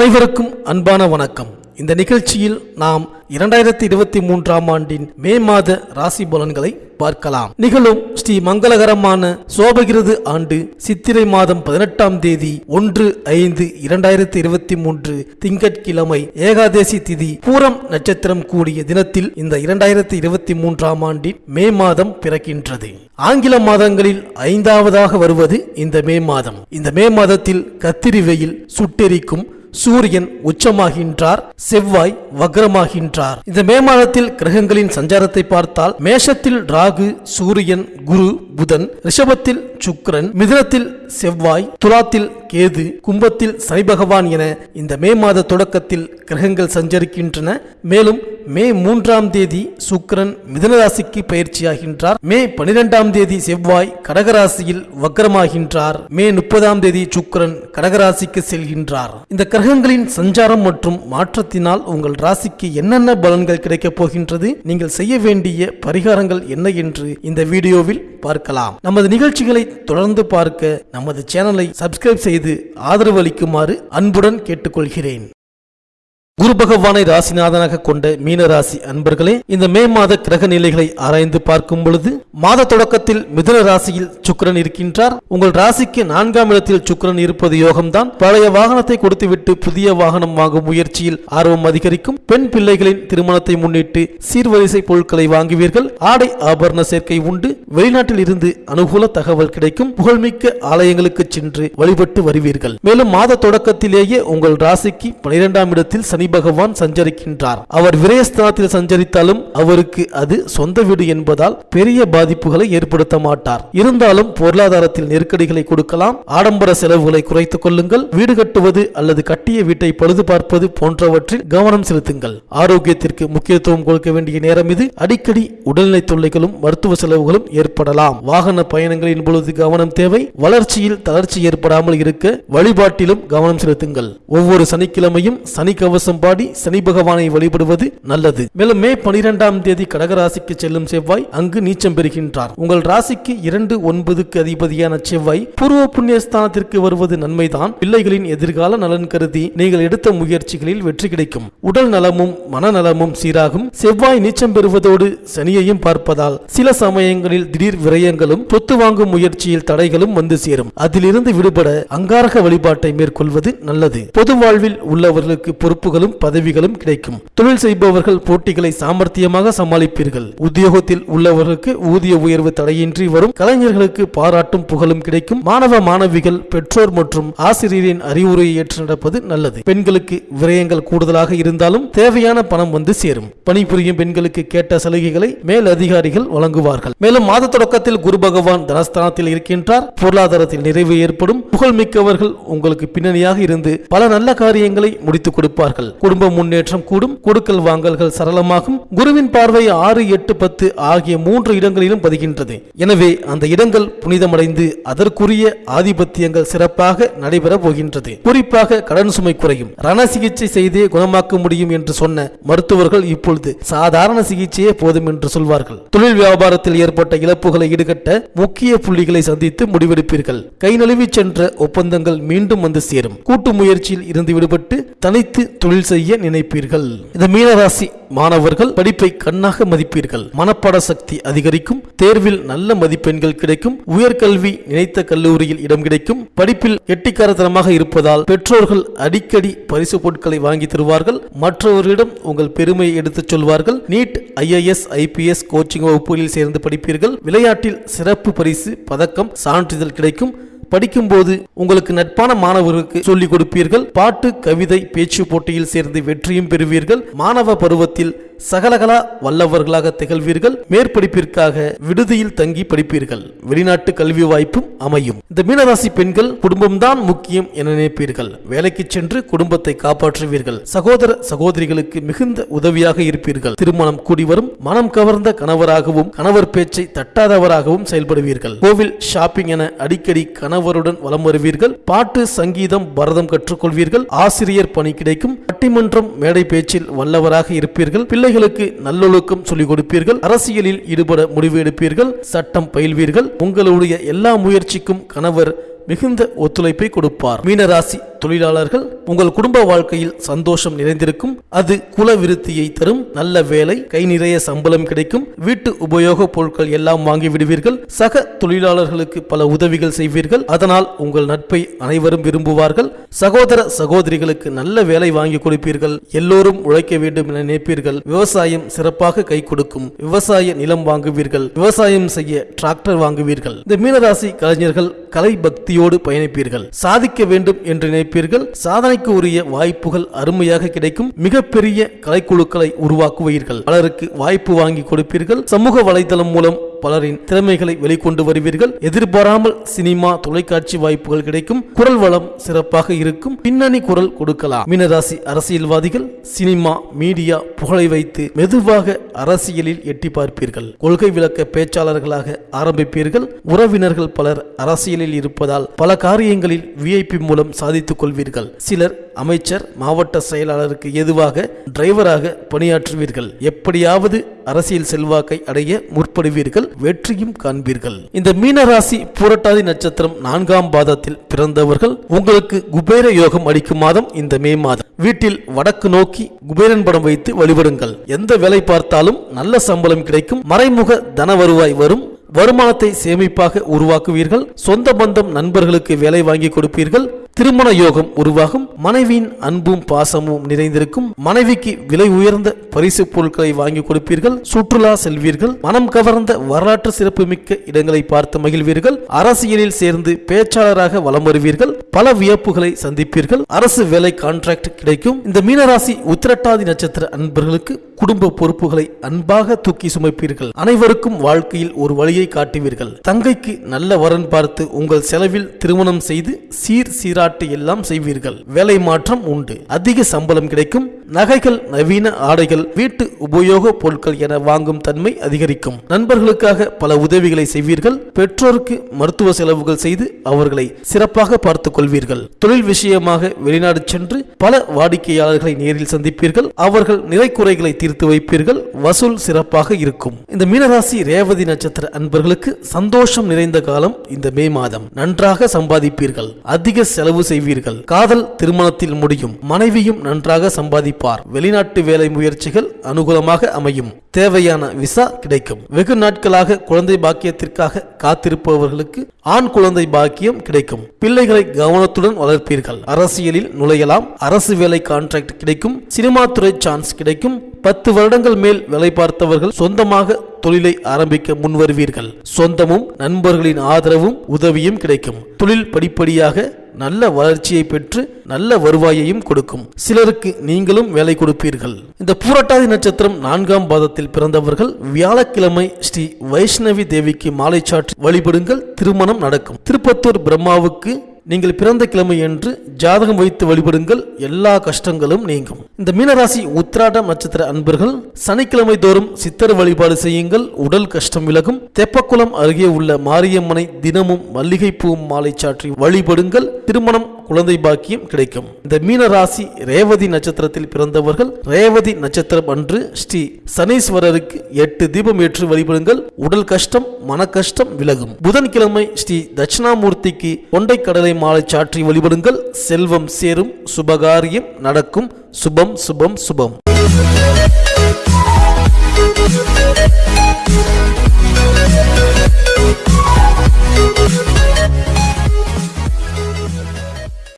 அனைவருக்கும் அன்பான வணக்கம். இந்த நிகழ்ச்சியில் நாம் இரண்டாயிரத்தி இருபத்தி மூன்றாம் ஆண்டின் மே மாத ராசி பலன்களை பார்க்கலாம். நிகழும் ஸ்ரீ மங்களகரமான சோபகிருது ஆண்டு சித்திரை மாதம் பதினெட்டாம் தேதி ஒன்று ஐந்து இரண்டாயிரத்தி இருபத்தி மூன்று திங்கட்கிழமை ஏகாதேசி திதி பூரம் நட்சத்திரம் கூடிய தினத்தில் இந்த இரண்டாயிரத்தி இருபத்தி மூன்றாம் ஆண்டின் மே மாதம் பிறக்கின்றது. ஆங்கில மாதங்களில் ஐந்தாவதாக வருவது இந்த மே மாதம். இந்த மே மாதத்தில் கத்திரி வெயில் சுட்டெரிக்கும் சூரியன் உச்சமாகின்றார் செவ்வாய் வக்ரமாகின்றார். இந்த மே மாதத்தில் கிரகங்களின் சஞ்சாரத்தை பார்த்தால் மேஷத்தில் ராகு சூரியன் குரு புதன் ரிஷபத்தில் சுக்கரன் மிதுனத்தில் செவ்வாய் துலாத்தில் கேது கும்பத்தில் சனி பகவான் என இந்த மே மாத தொடக்கத்தில் கிரகங்கள் சஞ்சரிக்கின்றன. மேலும் மே மூன்றாம் தேதி சுக்கரன் மிதனராசிக்கு பயிற்சியாகின்றார். மே பனிரெண்டாம் தேதி செவ்வாய் கடகராசியில் வக்ரமாகின்றார் மே முப்பதாம் தேதி சுக்கிரன் கடகராசிக்கு செல்கின்றார். இந்த கிரகங்களின் சஞ்சாரம் மற்றும் மாற்றத்தினால் உங்கள் ராசிக்கு என்னென்ன பலன்கள் கிடைக்கப் போகின்றது? நீங்கள் செய்ய வேண்டிய பரிகாரங்கள் என்ன என்று இந்த வீடியோவில் பார்க்கலாம். நமது நிகழ்ச்சிகளை தொடர்ந்து பார்க்க நமது சேனலை சப்ஸ்கிரைப் செய்து ஆதரவு அளிக்குமாறு அன்புடன் கேட்டுக்கொள்கிறேன். குரு பகவானை ராசிநாதனாக கொண்ட மீன ராசி அன்பர்களே இந்த மே மாத கிரக நிலைகளை ஆராய்ந்து பார்க்கும் பொழுது மாத தொடக்கத்தில் மிதுன ராசியில் சுக்கரன் இருக்கின்றார். உங்கள் ராசிக்கு நான்காம் இடத்தில் சுக்கரன் இருப்பது யோகம்தான். பழைய வாகனத்தை கொடுத்துவிட்டு புதிய வாகனம் வாங்கும் முயற்சியில் ஆர்வம் அதிகரிக்கும். பெண் பிள்ளைகளின் திருமணத்தை முன்னிட்டு சீர்வரிசை பொருட்களை வாங்குவீர்கள். ஆடை ஆபரண சேர்க்கை உண்டு. வெளிநாட்டில் இருந்து அனுகூல தகவல் கிடைக்கும். புகழ்மிக்க ஆலயங்களுக்கு சென்று வழிபட்டு வருவீர்கள். மேலும் மாத தொடக்கத்திலேயே உங்கள் ராசிக்கு பனிரெண்டாம் இடத்தில் சனி பகவான் சஞ்சரிக்கின்றார். அவர் விரயஸ்தானத்தில் சஞ்சரித்தாலும் அவருக்கு அது சொந்த வீடு என்பதால் பெரிய பாதிப்புகளை ஏற்படுத்த மாட்டார். இருந்தாலும் பொருளாதாரத்தில் நெருக்கடிகளை கொடுக்கலாம். ஆடம்பர செலவுகளை குறைத்துக் கொள்ளுங்கள். வீடு கட்டுவது அல்லது கட்டிய வீட்டை பழுது பார்ப்பது போன்றவற்றில் கவனம் செலுத்துங்கள். ஆரோக்கியத்திற்கு முக்கியத்துவம் கொடுக்க வேண்டிய நேரம் இது. அடிக்கடி உடல்நிலை தொல்லைகளும் மருத்துவ செலவுகளும் ஏற்படலாம். வாகன பயணங்களின் பொழுது கவனம் தேவை. வளர்ச்சியில் தளர்ச்சி ஏற்படாமல் இருக்க வழிபாட்டிலும் கவனம் செலுத்துங்கள். ஒவ்வொரு சனிக்கிழமையும் சனி கவசம் பாடி சனி பகவானை வழிபடுவது நல்லது. மேலும் மே பனிரெண்டாம் தேதி கடகராசிக்கு செல்லும் செவ்வாய் அங்கு நீச்சம் பெறுகின்றார். உங்கள் ராசிக்கு இரண்டு ஒன்பதுக்கு அதிபதியான செவ்வாய் பூர்வ புண்ணியஸ்தானத்திற்கு வருவது நன்மைதான். பிள்ளைகளின் எதிர்கால நலன் கருதி நீங்கள் எடுத்த முயற்சிகளில் வெற்றி கிடைக்கும். உடல் நலமும் மனநலமும் சீராகும். செவ்வாய் நீச்சம் பெறுவதோடு சனியையும் பார்ப்பதால் சில சமயங்களில் திடீர் விரயங்களும் சொத்து வாங்கும் முயற்சியில் தடைகளும் வந்து சேரும். அதிலிருந்து விடுபட அங்காரக வழிபாட்டை மேற்கொள்வது நல்லது. பொது வாழ்வில் உள்ளவர்களுக்கு பொறுப்புகளும் பதவிகளும் கிடைக்கும். தொழில் செய்பவர்கள் போட்டிகளை சாமர்த்தியமாக சமாளிப்பீர்கள். உத்தியோகத்தில் உள்ளவர்களுக்கு ஊதிய உயர்வு தடையின்றி வரும். கலைஞர்களுக்கு பாராட்டும் புகழும் கிடைக்கும். மாணவ மாணவிகள் பெற்றோர் மற்றும் ஆசிரியரின் அறிவுரையை ஏற்று நடப்பது நல்லது. பெண்களுக்கு விரயங்கள் கூடுதலாக இருந்தாலும் தேவையான பணம் வந்து சேரும். பணிபுரியும் பெண்களுக்கு கேட்ட சலுகைகளை மேல் அதிகாரிகள் வழங்குவார்கள். மேலும் மாத தொடக்கத்தில் குரு பகவான் தனஸ்தானத்தில் இருக்கின்றார். பொருளாதாரத்தில் நிறைவு ஏற்படும். புகழ்மிக்கவர்கள் உங்களுக்கு பின்னணியாக இருந்து பல நல்ல காரியங்களை முடித்துக் கொடுப்பார்கள். குடும்ப முன்னேற்றம் கூடும் கொடுக்கல் வாங்கல்கள் சரளமாகும். குருவின் பார்வை ஆறு எட்டு பத்து ஆகிய மூன்று இடங்களிலும் பதிகின்றது. எனவே அந்த இடங்கள் புனிதமடைந்து அதற்குரிய ஆதிபத்தியங்கள் சிறப்பாக நடைபெற போகின்றது. குறிப்பாக கடன் சுமை குறையும். ரண சிகிச்சை செய்தே குணமாக்க முடியும் என்று சொன்ன மருத்துவர்கள் இப்பொழுது சாதாரண சிகிச்சையே போதும் என்று சொல்வார்கள். தொழில் வியாபாரத்தில் ஏற்பட்ட இழப்புகளை ஈடுகட்ட முக்கிய புள்ளிகளை சந்தித்து முடிவெடுப்பீர்கள். கை நழுவி சென்ற ஒப்பந்தங்கள் மீண்டும் வந்து சேரும். கூட்டு முயற்சியில் இருந்து விடுபட்டு தனித்து தொழில் தொழில் செய்ய நினைப்பீர்கள். இந்த மீனராசி மாணவர்கள் படிப்பை கண்ணாக மதிப்பீர்கள். மனப்பாட சக்தி அதிகரிக்கும். தேர்வில் நல்ல மதிப்பெண்கள் கிடைக்கும். உயர்கல்வி நினைத்த கல்லூரியில் இடம் கிடைக்கும். படிப்பில் கெட்டிக்காரத்தனமாக இருப்பதால் பெற்றோர்கள் அடிக்கடி பரிசு பொருட்களை வாங்கி தருவார்கள். மற்றவர்களிடம் உங்கள் பெருமையை எடுத்துச் சொல்வார்கள். நீட் ஐஏஎஸ் ஐபிஎஸ் கோச்சிங் வகுப்புகளில் சேர்ந்து படிப்பீர்கள். விளையாட்டில் சிறப்பு பரிசு பதக்கம் சான்றிதழ் கிடைக்கும். படிக்கும்போது உங்களுக்கு நட்பான மாணவர்களுக்கு சொல்லிக் கொடுப்பீர்கள். பாட்டு கவிதை பேச்சு போட்டியில் சேர்ந்து வெற்றியும் பெறுவீர்கள். மாணவ பருவத்தில் சகலகலா வல்லவர்களாக திகழ்வீர்கள். மேற்படிப்பிற்காக விடுதியில் தங்கி படிப்பீர்கள். வெளிநாட்டு கல்வி வாய்ப்பும் அமையும். இந்த மீனராசி பெண்கள் குடும்பம்தான் முக்கியம் என நினைப்பீர்கள். வேலைக்கு சென்று குடும்பத்தை காப்பாற்றுவீர்கள். சகோதர சகோதரிகளுக்கு மிகுந்த உதவியாக இருப்பீர்கள். திருமணம் கூடி வரும் மனம் கவர்ந்த கணவராகவும் கணவர் பேச்சை தட்டாதவராகவும் செயல்படுவீர்கள். கோவில் ஷாப்பிங் என அடிக்கடி கணவருடன் வலம் வருவீர்கள். பாட்டு சங்கீதம் பரதம் கற்றுக்கொள்வீர்கள். ஆசிரியர் பணி கிடைக்கும். பட்டிமன்றம் மேடை பேச்சில் வல்லவராக இருப்பீர்கள். பிள்ளைகளுக்கு நல்லொழுக்கம் சொல்லிக் கொடுப்பீர்கள். அரசியலில் ஈடுபட முடிவு எடுப்பீர்கள். சட்டம் பயில்வீர்கள். உங்களுடைய எல்லா முயற்சிக்கும் கணவர் மிகுந்த ஒத்துழைப்பை கொடுப்பார். மீனராசி தொழிலாளர்கள் உங்கள் குடும்ப வாழ்க்கையில் சந்தோஷம் நிறைந்திருக்கும். அது குல விருத்தியை தரும். நல்ல வேலை கை நிறைய சம்பளம் கிடைக்கும். வீட்டு உபயோக பொருட்கள் எல்லாம் வாங்கி விடுவீர்கள். சக தொழிலாளர்களுக்கு பல உதவிகள் செய்வீர்கள். அதனால் உங்கள் நட்பை அனைவரும் விரும்புவார்கள். சகோதர சகோதரிகளுக்கு நல்ல வேலை வாங்கி கொடுப்பீர்கள். எல்லோரும் உழைக்க வேண்டும் என நினைப்பீர்கள். விவசாயம் சிறப்பாக கை கொடுக்கும். விவசாய நிலம் வாங்குவீர்கள். விவசாயம் செய்ய டிராக்டர் வாங்குவீர்கள். இந்த மீனராசி கலைஞர்கள் கலை பக்தியோடு பயணிப்பீர்கள். சாதிக்க வேண்டும் என்று நினைப்பீர்கள். சாதனைக்கு உரிய வாய்ப்புகள் அருமையாக கிடைக்கும். மிகப்பெரிய கலைக்குழுக்களை உருவாக்குவீர்கள். பலருக்கு வாய்ப்பு வாங்கி கொடுப்பீர்கள். சமூக வலைதளம் மூலம் பலரின் திறமைகளை வெளிக்கொண்டு வருவீர்கள். எதிர்பாராமல் சினிமா தொலைக்காட்சி வாய்ப்புகள் கிடைக்கும். குரல் வளம் சிறப்பாக இருக்கும். பின்னணி குரல் கொடுக்கலாம். மீனராசி அரசியல்வாதிகள் சினிமா மீடியா புகழை வைத்து மெதுவாக அரசியலில் எட்டி பார்ப்பீர்கள். கொள்கை விளக்க பேச்சாளர்களாக ஆரம்பிப்பீர்கள். உறவினர்கள் பலர் அரசியலில் இருப்பதால் பல காரியங்களில் விஐபி மூலம் சாதித்துக் கொள்வீர்கள். சிலர் அமைச்சர் மாவட்ட செயலாளருக்கு எதுவாக டிரைவராக பணியாற்றுவீர்கள். எப்படியாவது அரசியல் செல்வாக்கை அடைய முற்படுவீர்கள். வெற்றியும் காண்பீர்கள். இந்த மீனராசி பூரட்டாதி நட்சத்திரம் நான்காம் பாதத்தில் பிறந்தவர்கள் உங்களுக்கு குபேர யோகம் அளிக்கும் மாதம் இந்த மே மாதம். வீட்டில் வடக்கு நோக்கி குபேரன் படம் வைத்து வழிபடுங்கள். எந்த வேலை பார்த்தாலும் நல்ல சம்பளம் கிடைக்கும். மறைமுக தன வருவாய் வரும். வருமானத்தை சேமிப்பாக உருவாக்குவீர்கள். சொந்த பந்தம் நண்பர்களுக்கு வேலை வாங்கி கொடுப்பீர்கள். திருமண யோகம் உருவாகும் மனைவியின் அன்பும் பாசமும் நிறைந்திருக்கும் மனைவிக்கு விலை உயர்ந்த பரிசு பொருட்களை வாங்கி கொடுப்பீர்கள் சுற்றுலா செல்வீர்கள் மனம் கவர்ந்த வரலாற்று சிறப்புமிக்க இடங்களை பார்த்து மகிழ்வீர்கள் அரசியலில் சேர்ந்து பேச்சாளராக வலம் வருவீர்கள் பல வியப்புகளை சந்திப்பீர்கள் அரசு வேலை கான்ட்ராக்ட் கிடைக்கும். இந்த மீனராசி உத்திரட்டாதி நட்சத்திர அன்பர்களுக்கு குடும்ப பொறுப்புகளை அன்பாக தூக்கி சுமைப்பீர்கள். அனைவருக்கும் வாழ்க்கையில் ஒரு வழியை காட்டுவீர்கள். தங்கைக்கு நல்ல வரன் பார்த்து உங்கள் செலவில் திருமணம் செய்து சீர் விளையாட்டு எல்லாம் செய்வீர்கள். வேலை மாற்றம் உண்டு. அதிக சம்பளம் கிடைக்கும். நகைகள் நவீன ஆடைகள் வீட்டு உபயோக பொருட்கள் என வாங்கும் தன்மை அதிகரிக்கும். நண்பர்களுக்காக பல உதவிகளை செய்வீர்கள். பெற்றோருக்கு மருத்துவ செலவுகள் செய்து அவர்களை சிறப்பாக பார்த்துக் கொள்வீர்கள். தொழில் விஷயமாக வெளிநாடு சென்று பல வாடிக்கையாளர்களை நேரில் சந்திப்பீர்கள். அவர்கள் நிறை குறைகளை தீர்த்து வைப்பீர்கள். வசூல் சிறப்பாக இருக்கும். இந்த மீனராசி ரேவதி நட்சத்திர அன்பர்களுக்கு சந்தோஷம் நிறைந்த காலம் இந்த மே மாதம். நன்றாக சம்பாதிப்பீர்கள். அதிக செலவு செய்வீர்கள். காதல் திருமணத்தில் முடியும். மனைவியும் நன்றாக சம்பாதிப்பார். வெளிநாட்டு வேலை முயற்சிகள் அனுகூலமாக அமையும். தேவையான விசா கிடைக்கும். வெகு நாட்களாக குழந்தை பாக்கியத்திற்காக காத்திருப்பவர்களுக்கு ஆண் குழந்தை பாக்கியம் கிடைக்கும். பிள்ளைகளை கவனத்துடன் வளர்ப்பீர்கள். அரசியலில் நுழையலாம். அரசு வேலை கான்ட்ராக்ட் கிடைக்கும். சினிமா துறை சான்ஸ் கிடைக்கும். பத்து வருடங்கள் மேல் வேலை பார்த்தவர்கள் சொந்தமாக தொழிலை ஆரம்பிக்க முன்வருவீர்கள். சொந்தமும் நண்பர்களின் ஆதரவும் உதவியும் கிடைக்கும். தொழில் படிப்படியாக நல்ல வளர்ச்சியை பெற்று நல்ல வருவாயையும் கொடுக்கும். சிலருக்கு நீங்களும் வேலை கொடுப்பீர்கள். இந்த பூரட்டாதி நட்சத்திரம் நான்காம் பாதத்தில் பிறந்தவர்கள் வியாழக்கிழமை ஸ்ரீ வைஷ்ணவி தேவிக்கு மாலை சாற்றி வழிபடுங்கள். திருமணம் நடக்கும். திருப்பத்தூர் பிரம்மாவுக்கு நீங்கள் பிறந்த கிழமை என்று ஜாதகம் வைத்து வழிபடுங்கள். எல்லா கஷ்டங்களும் நீங்கும். இந்த மீனராசி உத்திராடம் நட்சத்திர அன்பர்கள் சனிக்கிழமை தோறும் சித்தர் வழிபாடு செய்யுங்கள். உடல் கஷ்டம் விலகும். தெப்பக்குளம் அருகே உள்ள மாரியம்மனை தினமும் மல்லிகைப்பூவும் மாலை சாற்றி வழிபடுங்கள். திருமணம் குழந்தை பாக்கியம் கிடைக்கும். இந்த மீனராசி ரேவதி நட்சத்திரத்தில் பிறந்தவர்கள் ரேவதி நட்சத்திரம் அன்று ஸ்ரீ சனீஸ்வரருக்கு எட்டு தீபம் ஏற்று வழிபடுங்கள். உடல் கஷ்டம் மன கஷ்டம் விலகும். புதன்கிழமை ஸ்ரீ தட்சிணாமூர்த்திக்கு கொண்டை கடலை மாலை சாற்றி வழிபடுங்கள். செல்வம் சேரும் சுபகாரியம் நடக்கும். சுபம் சுபம் சுபம்.